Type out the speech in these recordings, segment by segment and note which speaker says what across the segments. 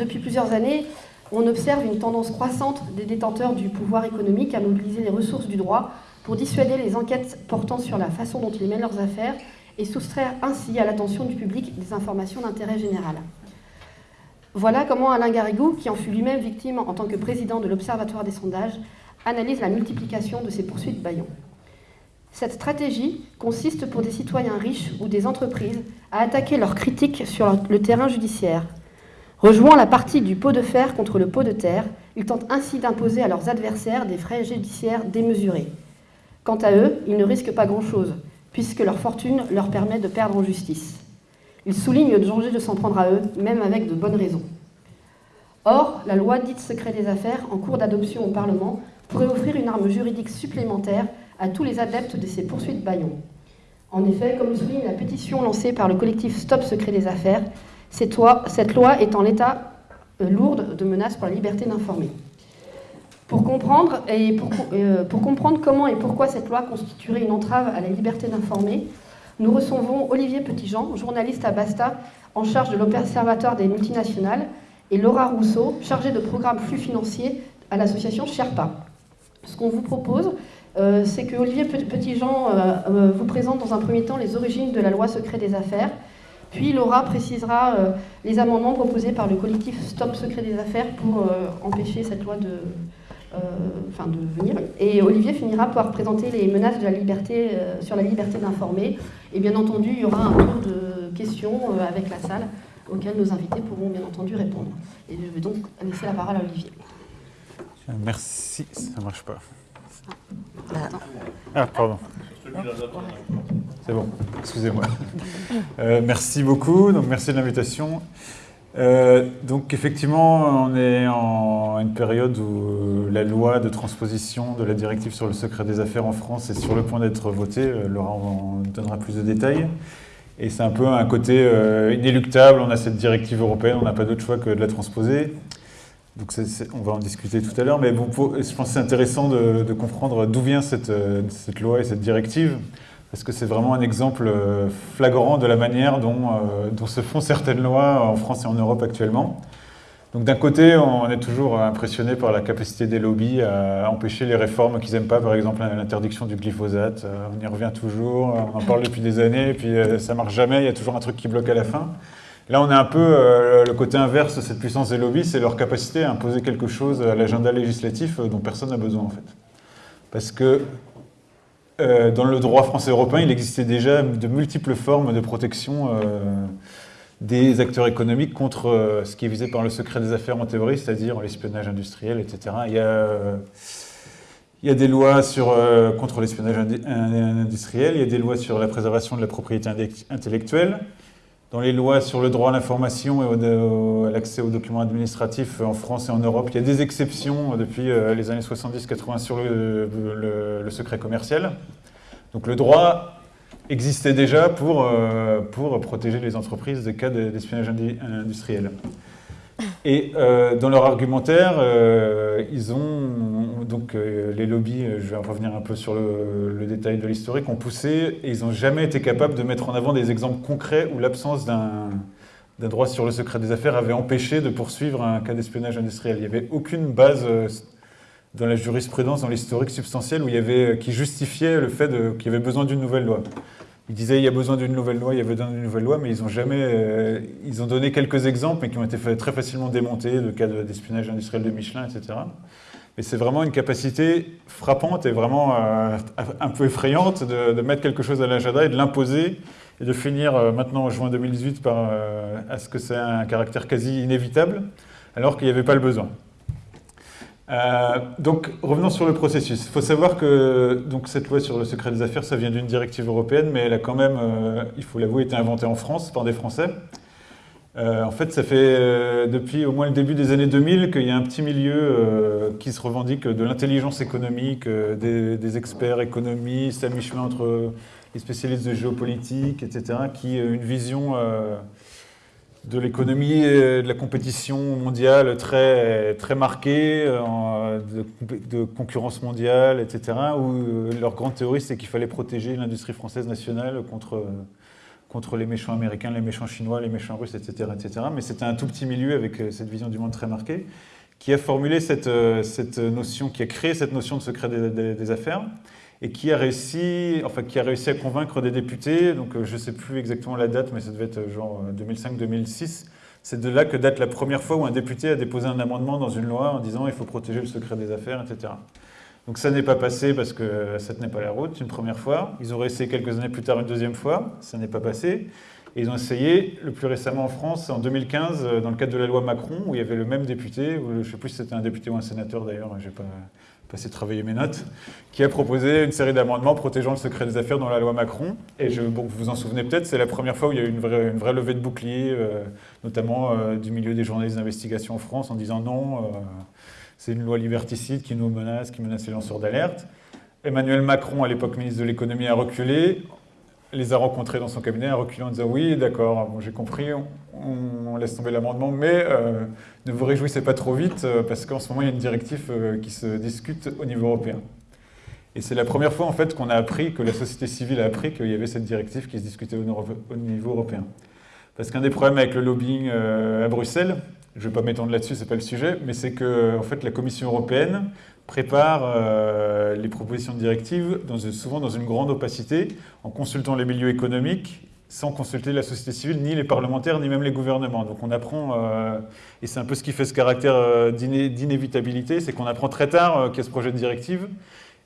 Speaker 1: depuis plusieurs années, on observe une tendance croissante des détenteurs du pouvoir économique à mobiliser les ressources du droit pour dissuader les enquêtes portant sur la façon dont ils mènent leurs affaires et soustraire ainsi à l'attention du public des informations d'intérêt général. Voilà comment Alain Garrigou, qui en fut lui-même victime en tant que président de l'Observatoire des sondages, analyse la multiplication de ces poursuites baillons. Cette stratégie consiste pour des citoyens riches ou des entreprises à attaquer leurs critiques sur le terrain judiciaire. Rejouant la partie du pot de fer contre le pot de terre, ils tentent ainsi d'imposer à leurs adversaires des frais judiciaires démesurés. Quant à eux, ils ne risquent pas grand-chose, puisque leur fortune leur permet de perdre en justice. Ils soulignent le danger de s'en prendre à eux, même avec de bonnes raisons. Or, la loi dite secret des affaires, en cours d'adoption au Parlement, pourrait offrir une arme juridique supplémentaire à tous les adeptes de ces poursuites baillons. En effet, comme souligne la pétition lancée par le collectif Stop Secret des Affaires, cette loi, est en l'état euh, lourde de menaces pour la liberté d'informer. Pour comprendre, et euh, pour, comprendre comment et pourquoi cette loi constituerait une entrave à la liberté d'informer, nous recevons Olivier Petitjean, journaliste à Basta, en charge de l'Observatoire des multinationales, et Laura Rousseau, chargée de programme flux financiers à l'association Sherpa. Ce qu'on vous propose, euh, c'est que Olivier Petitjean vous présente dans un premier temps les origines de la loi secret des affaires, puis Laura précisera les amendements proposés par le collectif Stop Secret des Affaires pour empêcher cette loi de, euh, de venir. Et Olivier finira par présenter les menaces de la liberté, euh, sur la liberté d'informer. Et bien entendu, il y aura un tour de questions euh, avec la salle auquel nos invités pourront bien entendu répondre. Et je vais donc laisser la parole à Olivier.
Speaker 2: Merci, ça marche pas. Ah, pardon. Bon, excusez-moi. merci beaucoup, donc merci de l'invitation. Euh, donc effectivement, on est en une période où la loi de transposition de la directive sur le secret des affaires en France est sur le point d'être votée. Euh, Laurent en donnera plus de détails. Et c'est un peu un côté euh, inéluctable. On a cette directive européenne, on n'a pas d'autre choix que de la transposer. Donc on va en discuter tout à l'heure. Mais je pense que c'est intéressant de, comprendre d'où vient cette, cette loi et cette directive parce que c'est vraiment un exemple euh, flagrant de la manière euh, dont, se font certaines lois en France et en Europe actuellement. Donc d'un côté, on est toujours impressionné par la capacité des lobbies à empêcher les réformes qu'ils n'aiment pas, par exemple l'interdiction du glyphosate. Euh, on y revient toujours, on en parle depuis des années, et puis ça marche jamais, il y a toujours un truc qui bloque à la fin. Là, on est un peu le côté inverse de cette puissance des lobbies, c'est leur capacité à imposer quelque chose à l'agenda législatif dont personne n'a besoin en fait. Parce que euh, dans le droit français européen, il existait déjà de multiples formes de protection euh, des acteurs économiques contre euh, ce qui est visé par le secret des affaires en théorie, c'est-à-dire l'espionnage industriel, etc. Il y a, des lois sur, contre l'espionnage industriel, il y a des lois sur la préservation de la propriété intellectuelle, dans les lois sur le droit à l'information et à l'accès aux documents administratifs en France et en Europe, il y a des exceptions depuis les années 70-80 sur le, secret commercial. Donc le droit existait déjà pour, euh, pour protéger les entreprises des cas d'espionnage industriel. Et euh, dans leur argumentaire, euh, ils ont, donc les lobbies, je vais revenir un peu sur le, détail de l'historique, ont poussé et ils n'ont jamais été capables de mettre en avant des exemples concrets où l'absence d'un droit sur le secret des affaires avait empêché de poursuivre un cas d'espionnage industriel. Il n'y avait aucune base dans la jurisprudence, dans l'historique substantiel, où il y avait, qui justifiait le fait qu'il y avait besoin d'une nouvelle loi. Ils disaient il y a besoin d'une nouvelle loi, il y avait besoin d'une nouvelle loi, mais ils ont jamais, euh, ils ont donné quelques exemples, mais qui ont été très facilement démontés, le cas d'espionnage industriel de Michelin, etc. Mais c'est vraiment une capacité frappante et vraiment euh, un peu effrayante de, mettre quelque chose à l'agenda et de l'imposer et de finir euh, maintenant en juin 2018 par à ce que c'est un caractère quasi inévitable, alors qu'il n'y avait pas le besoin. Euh, donc, revenons sur le processus. Il faut savoir que donc, cette loi sur le secret des affaires, ça vient d'une directive européenne, mais elle a quand même, euh, il faut l'avouer, été inventée en France par des Français. Euh, en fait, ça fait depuis au moins le début des années 2000 qu'il y a un petit milieu qui se revendique de l'intelligence économique, des, experts économistes à mi-chemin entre les spécialistes de géopolitique, etc., qui ont une vision de l'économie et de la compétition mondiale très, très marquée, euh, de, concurrence mondiale, etc., où euh, leur grande théorie, c'est qu'il fallait protéger l'industrie française nationale contre, contre les méchants américains, les méchants chinois, les méchants russes, etc. etc. Mais c'était un tout petit milieu avec cette vision du monde très marquée qui a formulé cette, cette notion, qui a créé cette notion de secret des, affaires et qui a réussi, enfin, qui a réussi à convaincre des députés, donc je ne sais plus exactement la date, mais ça devait être genre 2005-2006, c'est de là que date la première fois où un député a déposé un amendement dans une loi en disant il faut protéger le secret des affaires, etc. Donc ça n'est pas passé parce que ça tenait pas la route une première fois. Ils ont essayé quelques années plus tard une deuxième fois, ça n'est pas passé. Et ils ont essayé le plus récemment en France, en 2015, euh, dans le cadre de la loi Macron, où il y avait le même député, je ne sais plus si c'était un député ou un sénateur d'ailleurs, je n'ai pas passé travailler mes notes, qui a proposé une série d'amendements protégeant le secret des affaires dans la loi Macron. Et vous vous en souvenez peut-être, c'est la première fois où il y a eu une vraie, levée de bouclier, euh, notamment euh, du milieu des journalistes d'investigation en France, en disant non, c'est une loi liberticide qui nous menace, qui menace les lanceurs d'alerte. Emmanuel Macron, à l'époque ministre de l'économie, a reculé les a rencontrés dans son cabinet, a reculé en disant oui, d'accord, j'ai compris, on, laisse tomber l'amendement, mais euh, ne vous réjouissez pas trop vite euh, parce qu'en ce moment il y a une directive euh, qui se discute au niveau européen. Et c'est la première fois en fait qu'on a appris, que la société civile a appris qu'il y avait cette directive qui se discutait au, niveau européen. Parce qu'un des problèmes avec le lobbying à Bruxelles, je ne vais pas m'étendre là-dessus, ce n'est pas le sujet, mais c'est que en fait, la Commission européenne prépare euh, les propositions de directives souvent dans une grande opacité, en consultant les milieux économiques, sans consulter la société civile, ni les parlementaires, ni même les gouvernements. Donc on apprend, euh, et c'est un peu ce qui fait ce caractère euh, d'inévitabilité, c'est qu'on apprend très tard qu'il y a ce projet de directive,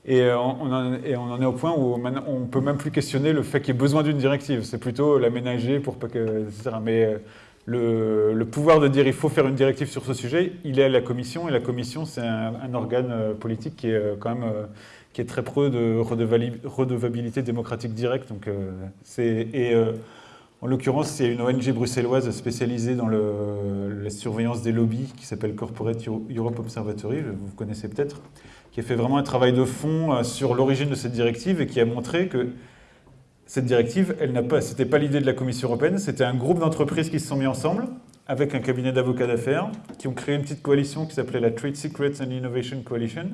Speaker 2: et on, en, est au point où on ne peut même plus questionner le fait qu'il y ait besoin d'une directive. C'est plutôt l'aménager pour pas que... Mais le, pouvoir de dire il faut faire une directive sur ce sujet, il est à la Commission, et la Commission, c'est un, organe euh, politique qui est euh, quand même euh, qui est très preux de redevabilité démocratique directe. Donc, et en l'occurrence, a une ONG bruxelloise spécialisée dans la surveillance des lobbies qui s'appelle Corporate Europe Observatory, vous connaissez peut-être, qui a fait vraiment un travail de fond sur l'origine de cette directive et qui a montré que cette directive, elle n'a pas, c'était pas l'idée de la Commission européenne, c'était un groupe d'entreprises qui se sont mis ensemble avec un cabinet d'avocats d'affaires qui ont créé une petite coalition qui s'appelait la Trade Secrets and Innovation Coalition.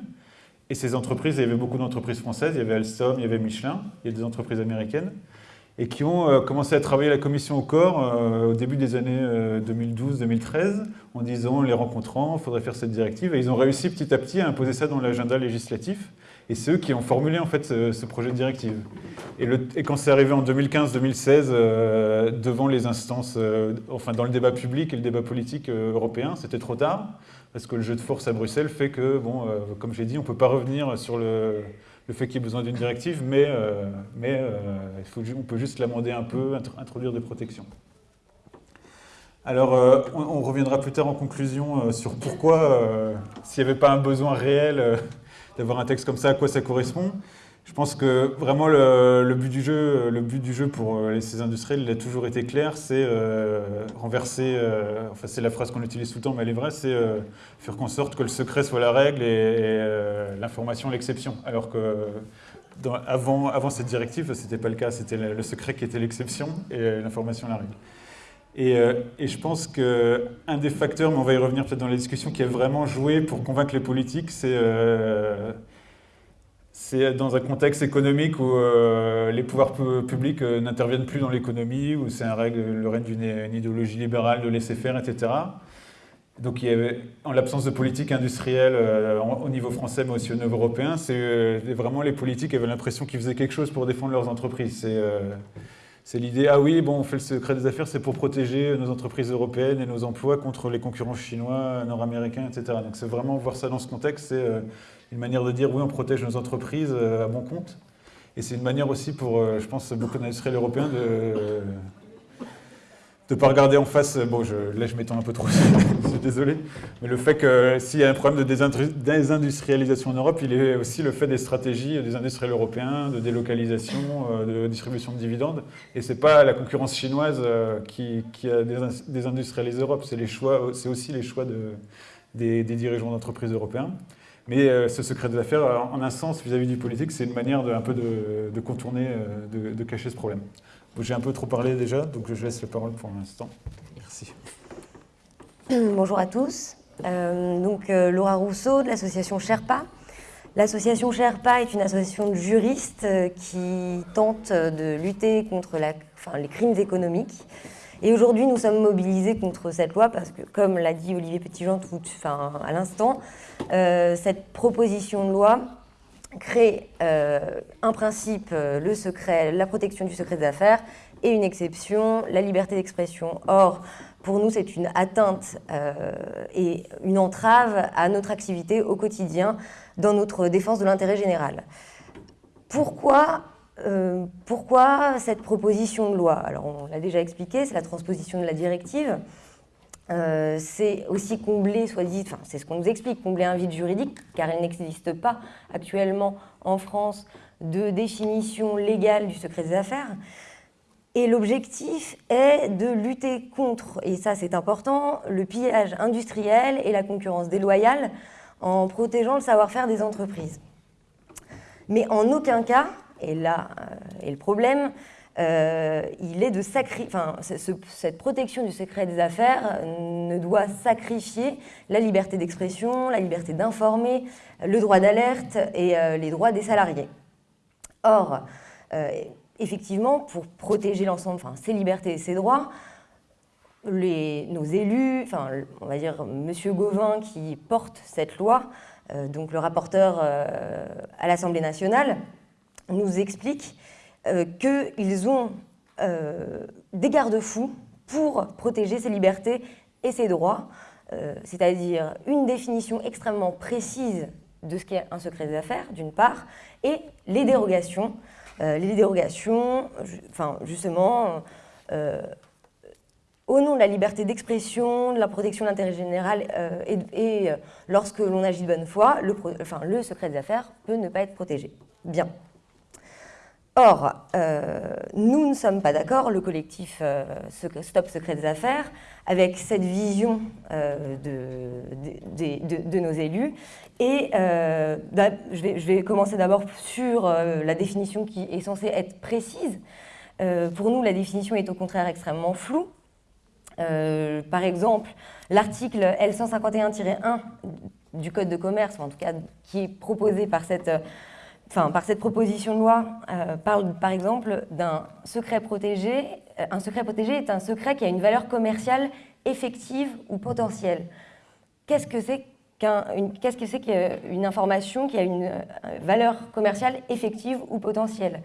Speaker 2: Et ces entreprises, il y avait beaucoup d'entreprises françaises, il y avait Alstom, il y avait Michelin, il y a des entreprises américaines, et qui ont euh, commencé à travailler la commission au corps euh, au début des années 2012-2013 euh, en disant, les rencontrant, il faudrait faire cette directive. Et ils ont réussi petit à petit à imposer ça dans l'agenda législatif. Et c'est eux qui ont formulé en fait ce, projet de directive. Et, quand c'est arrivé en 2015-2016 euh, devant les instances, enfin dans le débat public et le débat politique européen, c'était trop tard parce que le jeu de force à Bruxelles fait que, bon, comme j'ai dit, on ne peut pas revenir sur le, le fait qu'il y ait besoin d'une directive, mais, il faut, on peut juste l'amender un peu, introduire des protections. Alors, on, on, reviendra plus tard en conclusion sur pourquoi, s'il n'y avait pas un besoin réel d'avoir un texte comme ça, à quoi ça correspond. Je pense que vraiment le, but du jeu, le but du jeu pour euh, ces industriels, il a toujours été clair, c'est euh, renverser, euh, enfin c'est la phrase qu'on utilise tout le temps, mais elle est vraie, c'est faire en sorte que le secret soit la règle et, l'information l'exception. Alors que avant, cette directive, ce n'était pas le cas, c'était le secret qui était l'exception et l'information la règle. Euh, et, je pense qu'un des facteurs, mais on va y revenir peut-être dans la discussion, qui a vraiment joué pour convaincre les politiques, c'est euh, dans un contexte économique où euh, les pouvoirs publics n'interviennent plus dans l'économie, où c'est le règne d'une idéologie libérale de laisser faire, etc. Donc il y avait, en l'absence de politique industrielle au niveau français, mais aussi au niveau européen, c'est vraiment les politiques avaient l'impression qu'ils faisaient quelque chose pour défendre leurs entreprises. C'est l'idée, ah oui, bon, on fait le secret des affaires, c'est pour protéger nos entreprises européennes et nos emplois contre les concurrents chinois, nord-américains, etc. Donc c'est vraiment voir ça dans ce contexte, c'est euh, une manière de dire, oui, on protège nos entreprises euh, à bon compte. Et c'est une manière aussi pour, euh, je pense, beaucoup d'industriels européens de de ne pas regarder en face, bon, je, là je m'étends un peu trop, je suis désolé, mais le fait que s'il y a un problème de désindustrialisation en Europe, il est aussi le fait des stratégies des industriels européens, de délocalisation, euh, de distribution de dividendes, et ce n'est pas la concurrence chinoise euh, qui, a désindustrialisé l'Europe, c'est aussi les choix de, des, dirigeants d'entreprises européens. Mais euh, ce secret des affaires, en un sens, vis-à-vis du politique, c'est une manière de, un peu de, contourner, de cacher ce problème. J'ai un peu trop parlé déjà, donc je laisse la parole pour l'instant. Merci.
Speaker 3: Bonjour à tous. Euh, donc, euh, Laura Rousseau de l'association Sherpa. L'association Sherpa est une association de juristes qui tente de lutter contre les crimes économiques. Et aujourd'hui, nous sommes mobilisés contre cette loi parce que, comme l'a dit Olivier Petitjean tout, enfin, à l'instant, cette proposition de loi crée un principe, le secret, la protection du secret des affaires, et une exception, la liberté d'expression. Or, pour nous, c'est une atteinte euh, et une entrave à notre activité au quotidien dans notre défense de l'intérêt général. Pourquoi, euh, pourquoi cette proposition de loi? Alors, on l'a déjà expliqué, c'est la transposition de la directive. Euh, c'est aussi combler, soit dit, c'est ce qu'on nous explique, combler un vide juridique, car il n'existe pas actuellement en France de définition légale du secret des affaires. Et l'objectif est de lutter contre, et ça c'est important, le pillage industriel et la concurrence déloyale en protégeant le savoir-faire des entreprises. Mais en aucun cas, et là est le problème, euh, il est de sacrifier, enfin, cette protection du secret des affaires ne doit sacrifier la liberté d'expression, la liberté d'informer, le droit d'alerte et euh, les droits des salariés. Or, euh, effectivement, pour protéger l'ensemble, enfin, ses libertés et ses droits, nos élus, enfin, on va dire M. Gauvin qui porte cette loi, euh, donc le rapporteur euh, à l'Assemblée nationale, nous explique euh, qu'ils ont des garde-fous pour protéger ses libertés et ses droits, c'est-à-dire une définition extrêmement précise de ce qu'est un secret des affaires, d'une part, et les dérogations euh, les dérogations, justement, euh, au nom de la liberté d'expression, de la protection de l'intérêt général, euh, et, lorsque l'on agit de bonne foi, le, le secret des affaires peut ne pas être protégé. Bien. Or, nous ne sommes pas d'accord, le collectif Stop Secret des Affaires, avec cette vision de, de, nos élus et euh, je, vais, commencer d'abord sur euh, la définition qui est censée être précise. Euh, pour nous, la définition est au contraire extrêmement floue. par exemple, l'article L151-1 du Code de commerce, en tout cas qui est proposé par cette, enfin, par cette proposition de loi, parle par exemple d'un secret protégé. Un secret protégé est un secret qui a une valeur commerciale effective ou potentielle. Qu'est-ce que c'est qu'est-ce que qu'une information qui a une euh, valeur commerciale effective ou potentielle?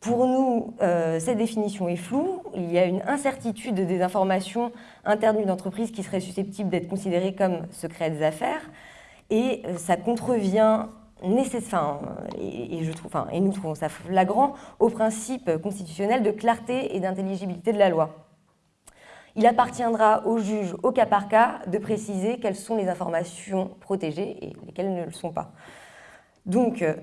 Speaker 3: Pour nous, euh, cette définition est floue. Il y a une incertitude des informations internes d'une entreprise qui seraient susceptibles d'être considérées comme secrets des affaires. Et euh, ça contrevient nécessaire, et, nous trouvons ça flagrant, au principe constitutionnel de clarté et d'intelligibilité de la loi. Il appartiendra au juge, au cas par cas, de préciser quelles sont les informations protégées et lesquelles ne le sont pas. Donc, euh,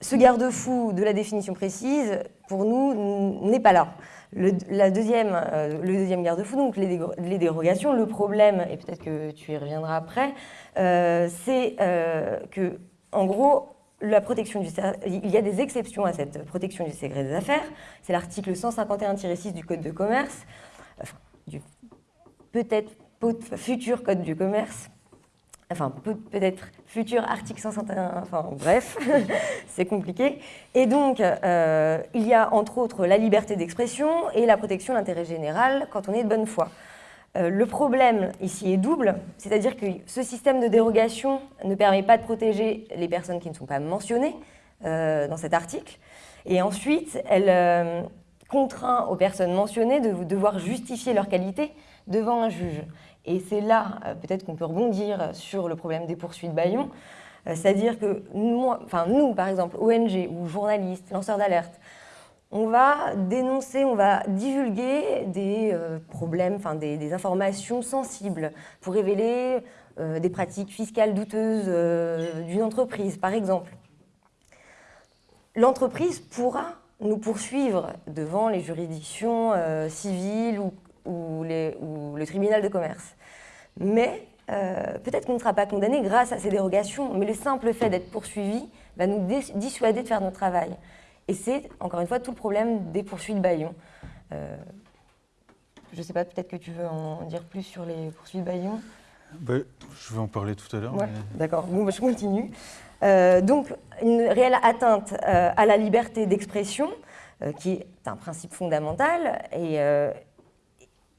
Speaker 3: ce garde-fou de la définition précise, pour nous, n'est pas là. Le, la deuxième, euh, le deuxième garde-fou, donc les, dérogations, le problème, et peut-être que tu y reviendras après, euh, c'est que, en gros, la protection du, il y a des exceptions à cette protection du secret des affaires. C'est l'article 151-6 du Code de commerce du peut-être futur code du commerce, enfin peut-être futur article 151, enfin bref, c'est compliqué. Et donc, euh, il y a entre autres la liberté d'expression et la protection de l'intérêt général quand on est de bonne foi. Euh, le problème ici est double, c'est-à-dire que ce système de dérogation ne permet pas de protéger les personnes qui ne sont pas mentionnées euh, dans cet article. Et ensuite, elle, contraint aux personnes mentionnées de devoir justifier leur qualité devant un juge. Et c'est là, euh, peut-être qu'on peut rebondir sur le problème des poursuites Bayon, euh, c'est-à-dire que nous, nous, par exemple, ONG ou journalistes, lanceurs d'alerte, on va dénoncer, on va divulguer des euh, problèmes, des, informations sensibles pour révéler des pratiques fiscales douteuses d'une entreprise, par exemple. L'entreprise pourra nous poursuivre devant les juridictions euh, civiles ou, le tribunal de commerce. Mais euh, peut-être qu'on ne sera pas condamné grâce à ces dérogations, mais le simple fait d'être poursuivi va nous dissuader de faire notre travail. Et c'est, encore une fois, tout le problème des poursuites Bayon. Euh, je ne sais pas, peut-être que tu veux en dire plus sur les poursuites Bayon
Speaker 2: bah, Je vais en parler tout à l'heure.
Speaker 3: D'accord, bon, bah, je continue. donc, une réelle atteinte à la liberté d'expression, qui est un principe fondamental, et,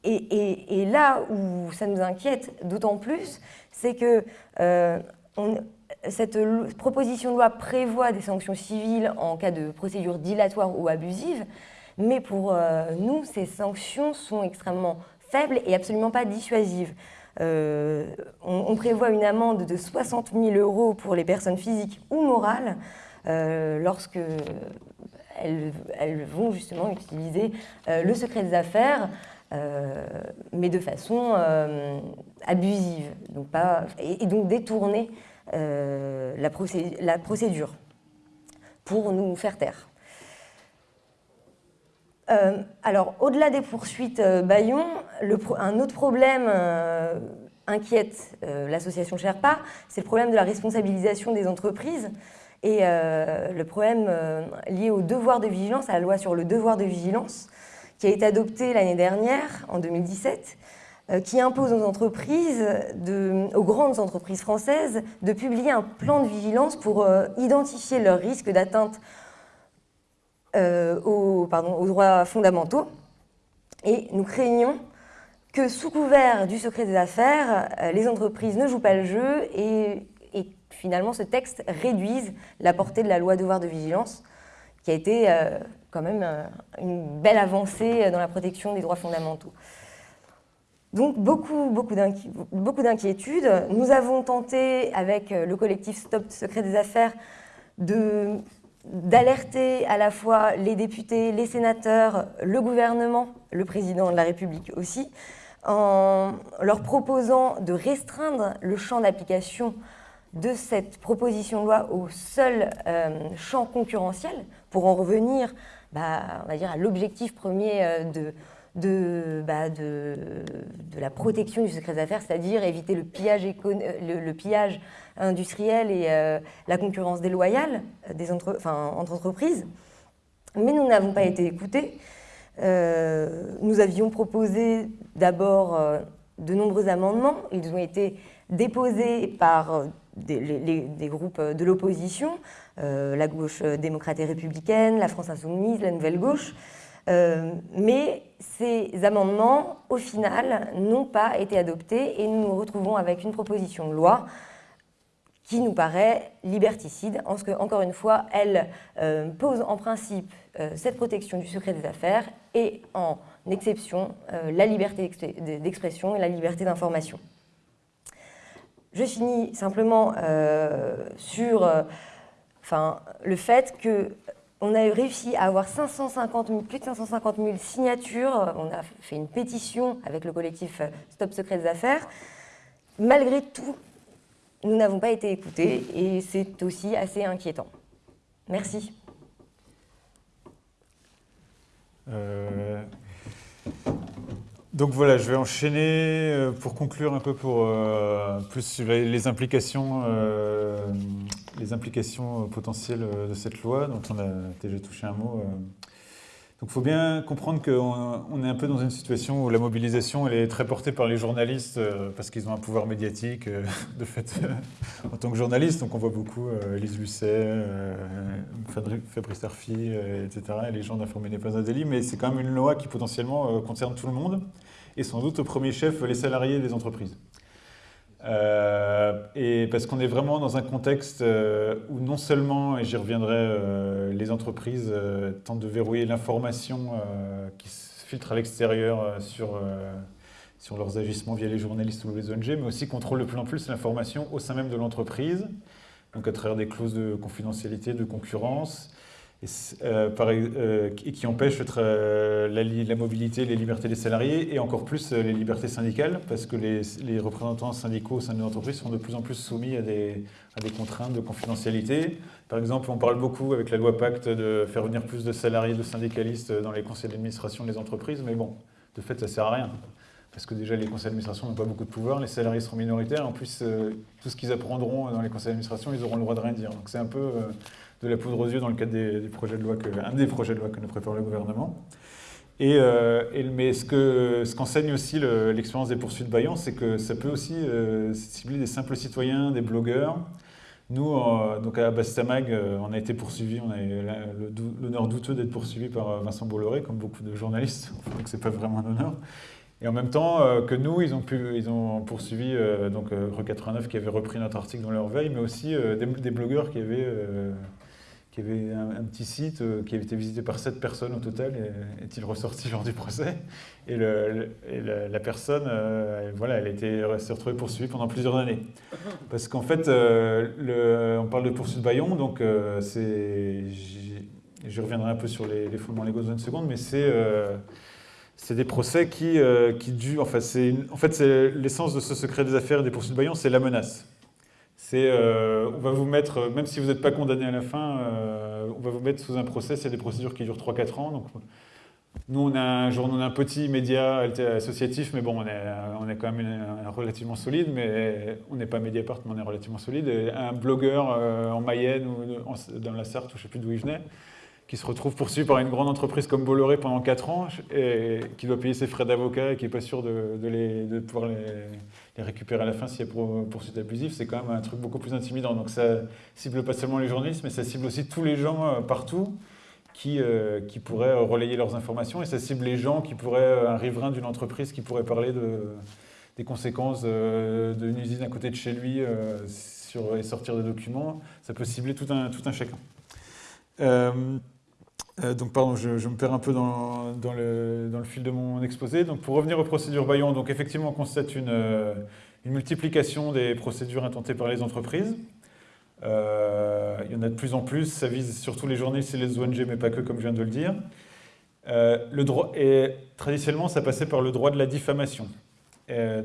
Speaker 3: et, là où ça nous inquiète d'autant plus, c'est que cette proposition de loi prévoit des sanctions civiles en cas de procédure dilatoire ou abusive, mais pour euh, nous, ces sanctions sont extrêmement faibles et absolument pas dissuasives. Euh, on, prévoit une amende de 60 000 euros pour les personnes physiques ou morales euh, lorsque elles, vont justement utiliser le secret des affaires, mais de façon abusive, donc pas, et, donc détourner la procédure pour nous faire taire. Euh, alors, au-delà des poursuites euh, Bayon, un autre problème euh, inquiète l'association Sherpa, c'est le problème de la responsabilisation des entreprises et le problème lié au devoir de vigilance, à la loi sur le devoir de vigilance, qui a été adoptée l'année dernière, en 2017, qui impose aux entreprises, aux grandes entreprises françaises, de publier un plan de vigilance pour identifier leurs risques d'atteinte euh, aux, droits fondamentaux. Et nous craignons que sous couvert du secret des affaires, euh, les entreprises ne jouent pas le jeu et, finalement ce texte réduise la portée de la loi devoir de vigilance, qui a été euh, quand même une belle avancée dans la protection des droits fondamentaux. Donc beaucoup, beaucoup d'inquiétudes. Nous avons tenté avec le collectif Stop Secret des Affaires d'alerter à la fois les députés, les sénateurs, le gouvernement, le président de la République aussi, en leur proposant de restreindre le champ d'application de cette proposition de loi au seul euh, champ concurrentiel pour en revenir bah, on va dire, à l'objectif premier euh, de, de, bah, de, la protection du secret d'affaires, c'est-à-dire éviter le pillage, pillage industriel et euh, la concurrence déloyale des entre, entreprises. Mais nous n'avons pas été écoutés. Euh, nous avions proposé d'abord euh, de nombreux amendements. Ils ont été déposés par des, des groupes de l'opposition, la gauche démocrate et républicaine, la France insoumise, la nouvelle gauche. Euh, mais ces amendements, au final, n'ont pas été adoptés et nous nous retrouvons avec une proposition de loi qui nous paraît liberticide, en ce que, encore une fois, elle euh, pose en principe euh, cette protection du secret des affaires et en exception la liberté d'expression et la liberté d'information. Je finis simplement sur enfin, le fait que on a réussi à avoir 550 plus de 550 000 signatures. On a fait une pétition avec le collectif Stop Secret des Affaires. Malgré tout, nous n'avons pas été écoutés et c'est aussi assez inquiétant. Merci.
Speaker 2: Euh, donc voilà, je vais enchaîner euh, pour conclure un peu pour euh, plus sur les implications, euh, les implications potentielles de cette loi dont on a déjà touché un mot. Donc il faut bien comprendre qu'on est un peu dans une situation où la mobilisation elle est très portée par les journalistes parce qu'ils ont un pouvoir médiatique de fait en tant que journaliste. Donc on voit beaucoup Elise Lucet, Fabrice Arfi, etc. Et les gens d'informer n'est pas un délit, mais c'est quand même une loi qui potentiellement concerne tout le monde et sans doute au premier chef les salariés des entreprises. Euh, et parce qu'on est vraiment dans un contexte euh, où non seulement, et j'y reviendrai, euh, les entreprises tentent de verrouiller l'information qui se filtre à l'extérieur sur, sur leurs agissements via les journalistes ou les ONG, mais aussi contrôlent de plus en plus l'information au sein même de l'entreprise, donc à travers des clauses de confidentialité, de concurrence, et, euh, euh, qui empêche euh, la, mobilité, les libertés des salariés et encore plus les libertés syndicales parce que les, représentants syndicaux au sein de l'entreprise sont de plus en plus soumis à des, à des, contraintes de confidentialité. Par exemple, on parle beaucoup avec la loi Pacte de faire venir plus de salariés, de syndicalistes dans les conseils d'administration des entreprises, mais bon, de fait, ça ne sert à rien. Parce que déjà, les conseils d'administration n'ont pas beaucoup de pouvoir, les salariés seront minoritaires. En plus, tout ce qu'ils apprendront dans les conseils d'administration, ils auront le droit de rien dire. Donc c'est un peu de la poudre aux yeux dans le cadre des, projets de loi que, un des projets de loi que nous prépare le gouvernement. Et, euh, mais ce qu'enseigne ce qu'enseigne aussi l'expérience des poursuites Bayon, c'est que ça peut aussi euh, cibler des simples citoyens, des blogueurs, Nous, donc à Bastamag, on a été poursuivis, on a eu l'honneur douteux d'être poursuivis par Vincent Bolloré, comme beaucoup de journalistes, donc c'est pas vraiment un honneur. Et en même temps que nous, ils ont, pu, ils ont poursuivi donc, Re89 qui avait repris notre article dans leur veille, mais aussi des, des, blogueurs qui avaient qui avait un, petit site euh, qui avait été visité par sept personnes au total, est-il ressorti lors du procès Et, la, personne, euh, voilà, elle été, s'est retrouvée poursuivie pendant plusieurs années. Parce qu'en fait, euh, le, on parle de poursuite Bayon, donc c'est, je reviendrai un peu sur les, fondements légaux dans une seconde, mais c'est c'est des procès qui, qui durent. Enfin, en fait, l'essence de ce secret des affaires des poursuites Bayon, c'est la menace. C'est, euh, on va vous mettre, euh, même si vous n'êtes pas condamné à la fin, euh, on va vous mettre sous un procès. C'est des procédures qui durent 3-4 ans. Donc, nous, on a un journal, on a un petit média associatif, mais bon, on est, on est quand même relativement solide, mais on n'est pas Mediapart, mais on est relativement solide. un blogueur en Mayenne ou dans la Sarthe, ou je ne sais plus d'où il venait, qui se retrouve poursuivi par une grande entreprise comme Bolloré pendant 4 ans, et qui doit payer ses frais d'avocat et qui n'est pas sûr de, les, de pouvoir les récupérer à la fin s'il y a poursuite abusive, c'est quand même un truc beaucoup plus intimidant. Donc ça cible pas seulement les journalistes, mais ça cible aussi tous les gens euh, partout qui, euh, qui pourraient relayer leurs informations, et ça cible les gens qui pourraient, euh, un riverain d'une entreprise qui pourrait parler de, des conséquences d'une usine à côté de chez lui sur, et sortir des documents. Ça peut cibler tout un, tout un chacun. Euh, donc, pardon, je, me perds un peu dans, le, fil de mon exposé. Donc, pour revenir aux procédures Bayon, donc effectivement, on constate une, euh, multiplication des procédures intentées par les entreprises. Euh, il y en a de plus en plus. Ça vise surtout les journalistes et les ONG, mais pas que, comme je viens de le dire. le droit, et traditionnellement, ça passait par le droit de la diffamation.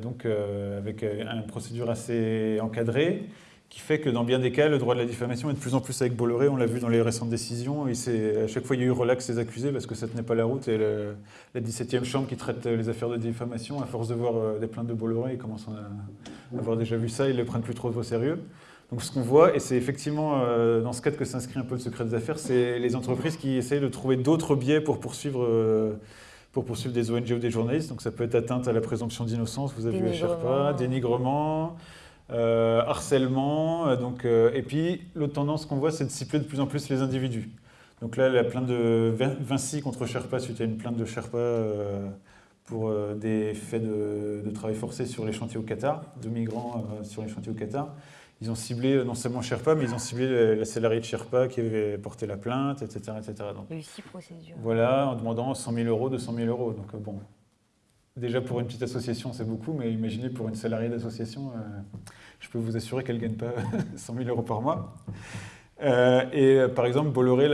Speaker 2: donc, avec une procédure assez encadrée qui fait que dans bien des cas, le droit de la diffamation est de plus en plus avec Bolloré, on l'a vu dans les récentes décisions, et à chaque fois il y a eu relax des accusés parce que ça ne tenait pas la route, et la 17e chambre qui traite les affaires de diffamation, à force de voir euh, des plaintes de Bolloré, ils commencent à avoir déjà vu ça, ils ne le prennent plus trop au sérieux. Donc ce qu'on voit, et c'est effectivement euh, dans ce cadre que s'inscrit un peu le secret des affaires, c'est les entreprises qui essayent de trouver d'autres biais pour poursuivre euh, pour poursuivre des ONG ou des journalistes. Donc ça peut être atteinte à la présomption d'innocence, vous avez vu à Sherpa, dénigrement, euh, harcèlement. Euh, donc, euh, et puis, l'autre tendance qu'on voit, c'est de cibler de plus en plus les individus. Donc là, la plainte de Vinci contre Sherpa, suite à une plainte de Sherpa pour des faits de, travail forcé sur les chantiers au Qatar, de migrants sur les chantiers au Qatar. Ils ont ciblé non seulement Sherpa, mais ils ont ciblé la salariée de Sherpa qui avait porté la plainte, etc. etc.
Speaker 3: Donc, Il y a eu six procédures.
Speaker 2: Voilà, en demandant 100 000 euros, 200 000 euros. Donc bon, Déjà pour une petite association, c'est beaucoup, mais imaginez pour une salariée d'association, euh, je peux vous assurer qu'elle ne gagne pas 100 000 euros par mois. Euh, et euh, par exemple, Bolloré,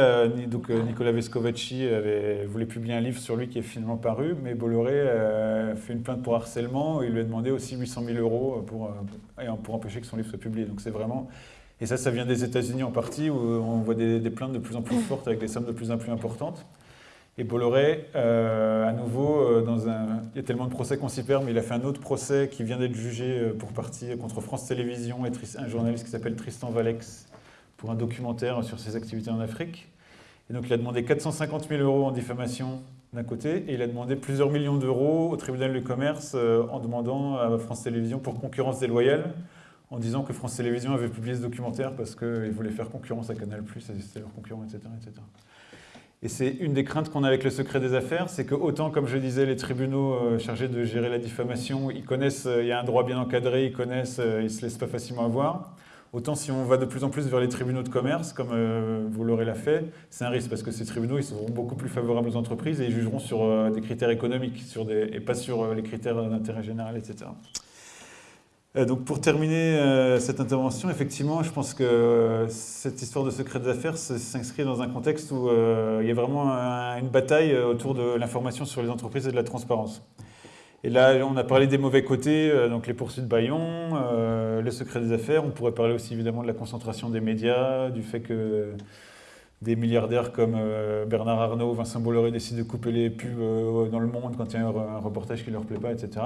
Speaker 2: donc, Nicolas Vescovaci avait, voulait publier un livre sur lui qui est finalement paru, mais Bolloré a fait une plainte pour harcèlement et il lui a demandé aussi 800 000 euros pour, pour empêcher que son livre soit publié. Donc c'est vraiment. Et ça, ça vient des États-Unis en partie, où on voit des, plaintes de plus en plus fortes avec des sommes de plus en plus importantes. Et Bolloré, euh, à nouveau, euh, il y a tellement de procès qu'on s'y perd, mais il a fait un autre procès qui vient d'être jugé euh, pour partie contre France Télévisions et un journaliste qui s'appelle Tristan Valex pour un documentaire sur ses activités en Afrique. Et donc il a demandé 450 000 euros en diffamation d'un côté, et il a demandé plusieurs millions d'euros au tribunal de commerce en demandant à France Télévisions pour concurrence déloyale, en disant que France Télévisions avait publié ce documentaire parce qu'il voulait faire concurrence à Canal+, c'était leur concurrent, etc. etc. Et c'est une des craintes qu'on a avec le secret des affaires, c'est que autant, comme je disais, les tribunaux euh, chargés de gérer la diffamation, ils connaissent, euh, il y a un droit bien encadré, ils connaissent, euh, ils ne se laissent pas facilement avoir. Autant si on va de plus en plus vers les tribunaux de commerce, comme vous l'aurez l'a fait, c'est un risque parce que ces tribunaux ils seront beaucoup plus favorables aux entreprises et ils jugeront sur des critères économiques sur des, et pas sur les critères d'intérêt général, etc. Euh, donc pour terminer euh, cette intervention, effectivement, je pense que euh, cette histoire de secret des affaires s'inscrit dans un contexte où il y a vraiment une bataille autour de l'information sur les entreprises et de la transparence. Et là, on a parlé des mauvais côtés, donc les poursuites Bayon, le secret des affaires. On pourrait parler aussi évidemment de la concentration des médias, du fait que des milliardaires comme Bernard Arnault, Vincent Bolloré décident de couper les pubs dans le monde quand il y a un reportage qui ne leur plaît pas, etc.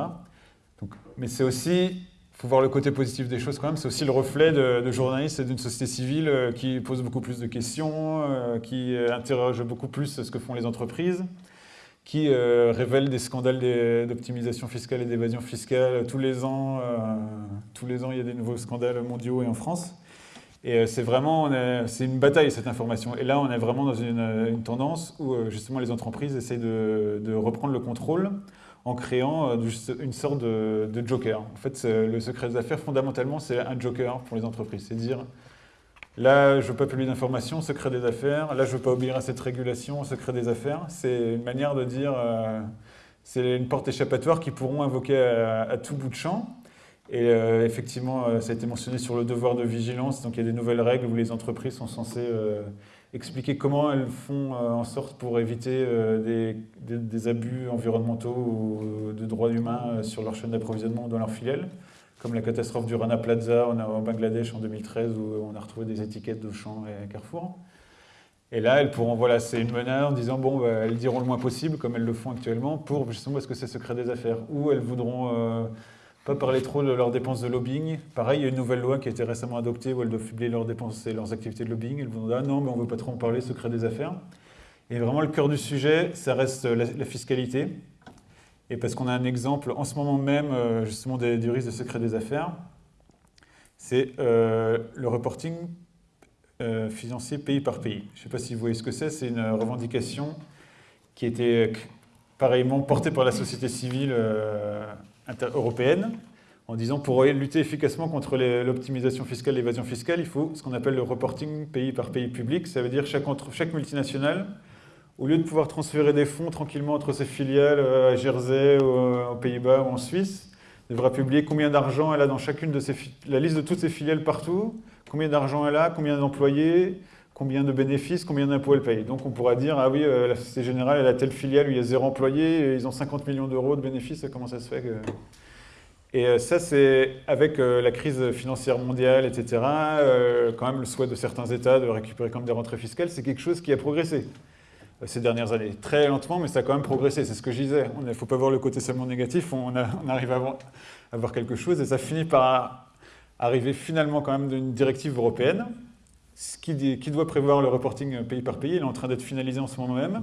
Speaker 2: Mais c'est aussi faut voir le côté positif des choses quand même. C'est aussi le reflet de, journalistes et d'une société civile euh, qui pose beaucoup plus de questions, euh, qui interroge beaucoup plus ce que font les entreprises, qui euh, révèle des scandales d'optimisation fiscale et d'évasion fiscale tous les ans. tous les ans, il y a des nouveaux scandales mondiaux et en France. Et c'est vraiment, c'est une bataille cette information. Et là, on est vraiment dans une, tendance où justement les entreprises essayent de, reprendre le contrôle en créant une sorte de, joker. En fait, le secret des affaires, fondamentalement, c'est un joker pour les entreprises. C'est dire, Là, je ne veux pas publier d'informations, secret des affaires. Là, je ne veux pas obéir à cette régulation, secret des affaires. C'est une manière de dire, euh, c'est une porte échappatoire qu'ils pourront invoquer à, tout bout de champ. Et euh, effectivement, euh, ça a été mentionné sur le devoir de vigilance. Donc, il y a des nouvelles règles où les entreprises sont censées expliquer comment elles font en sorte pour éviter des, des, abus environnementaux ou de droits humains sur leur chaîne d'approvisionnement dans leur filiale comme la catastrophe du Rana Plaza en Bangladesh en 2013 où on a retrouvé des étiquettes de champs et Carrefour. Et là, elles pourront, voilà, c'est une menace en disant, bon, bah, elles diront le moins possible, comme elles le font actuellement, pour justement parce que c'est secret des affaires. Ou elles voudront euh, pas parler trop de leurs dépenses de lobbying. Pareil, il y a une nouvelle loi qui a été récemment adoptée où elles doivent publier leurs dépenses et leurs activités de lobbying. Elles vont dire, ah non, mais on ne veut pas trop en parler, secret des affaires. Et vraiment, le cœur du sujet, ça reste la fiscalité et parce qu'on a un exemple en ce moment même, euh, justement, du risque de secret des affaires, c'est euh, le reporting euh, financier pays par pays. Je ne sais pas si vous voyez ce que c'est, c'est une revendication qui était pareillement portée par la société civile européenne, en disant pour lutter efficacement contre l'optimisation fiscale, l'évasion fiscale, il faut ce qu'on appelle le reporting pays par pays public. Ça veut dire chaque, chaque multinationale au lieu de pouvoir transférer des fonds tranquillement entre ses filiales euh, à Jersey, euh, aux Pays-Bas ou en Suisse, devra publier combien d'argent elle a dans chacune de ses la liste de toutes ses filiales partout, combien d'argent elle a, combien d'employés, combien de bénéfices, combien d'impôts elle paye. Donc on pourra dire, ah oui, euh, la Société Générale, elle a telle filiale où il y a zéro employé, ils ont 50 millions d'euros de bénéfices, comment ça se fait. Et ça, c'est avec la crise financière mondiale, etc., quand même le souhait de certains États de récupérer comme des rentrées fiscales, c'est quelque chose qui a progressé ces dernières années. Très lentement, mais ça a quand même progressé. C'est ce que je disais. Il ne faut pas voir le côté seulement négatif. On, arrive à voir, quelque chose et ça finit par arriver finalement quand même d'une directive européenne qui, doit prévoir le reporting pays par pays. Il est en train d'être finalisé en ce moment même.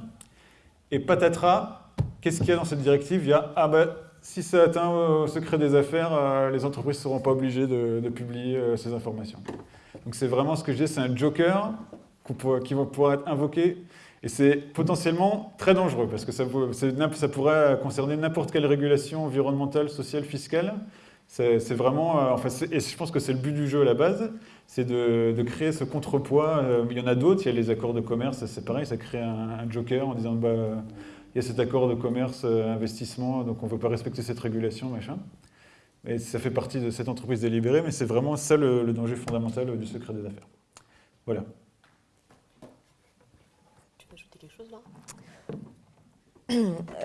Speaker 2: Et patatras, qu'est-ce qu'il y a dans cette directive? Il y a, ah ben, si ça atteint au secret des affaires, euh, les entreprises ne seront pas obligées de, publier euh, ces informations. Donc c'est vraiment ce que je dis, c'est un joker qui va pouvoir être invoqué et c'est potentiellement très dangereux parce que ça, ça pourrait concerner n'importe quelle régulation environnementale, sociale, fiscale. C'est vraiment, euh, enfin, et je pense que c'est le but du jeu à la base, c'est de, créer ce contrepoids. Euh, il y en a d'autres, il y a les accords de commerce, c'est pareil, ça crée un, joker en disant, bah, il y a cet accord de commerce, euh, investissement, donc on ne veut pas respecter cette régulation, machin. Et ça fait partie de cette entreprise délibérée, mais c'est vraiment ça le danger fondamental du secret des affaires. Voilà.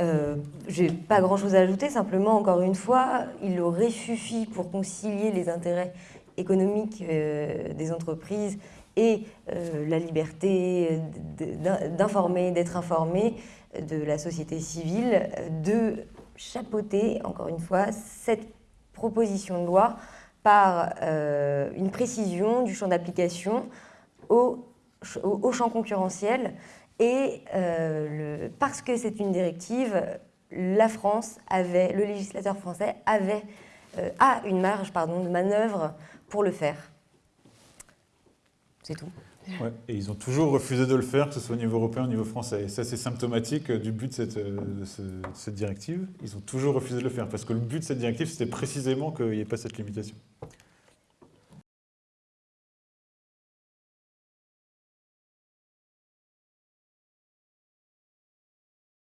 Speaker 3: Euh, J'ai pas grand-chose à ajouter, simplement, encore une fois, il aurait suffi pour concilier les intérêts économiques euh, des entreprises et euh, la liberté d'informer, d'être informé de la société civile, de chapeauter, encore une fois, cette proposition de loi par euh, une précision du champ d'application au, champ concurrentiel et parce que c'est une directive, la France avait, le législateur français avait, a une marge pardon, de manœuvre pour le faire. C'est tout.
Speaker 2: et ils ont toujours refusé de le faire, que ce soit au niveau européen ou au niveau français. Et ça, c'est symptomatique du but cette, de cette, directive. Ils ont toujours refusé de le faire, parce que le but de cette directive, c'était précisément qu'il n'y ait pas cette limitation.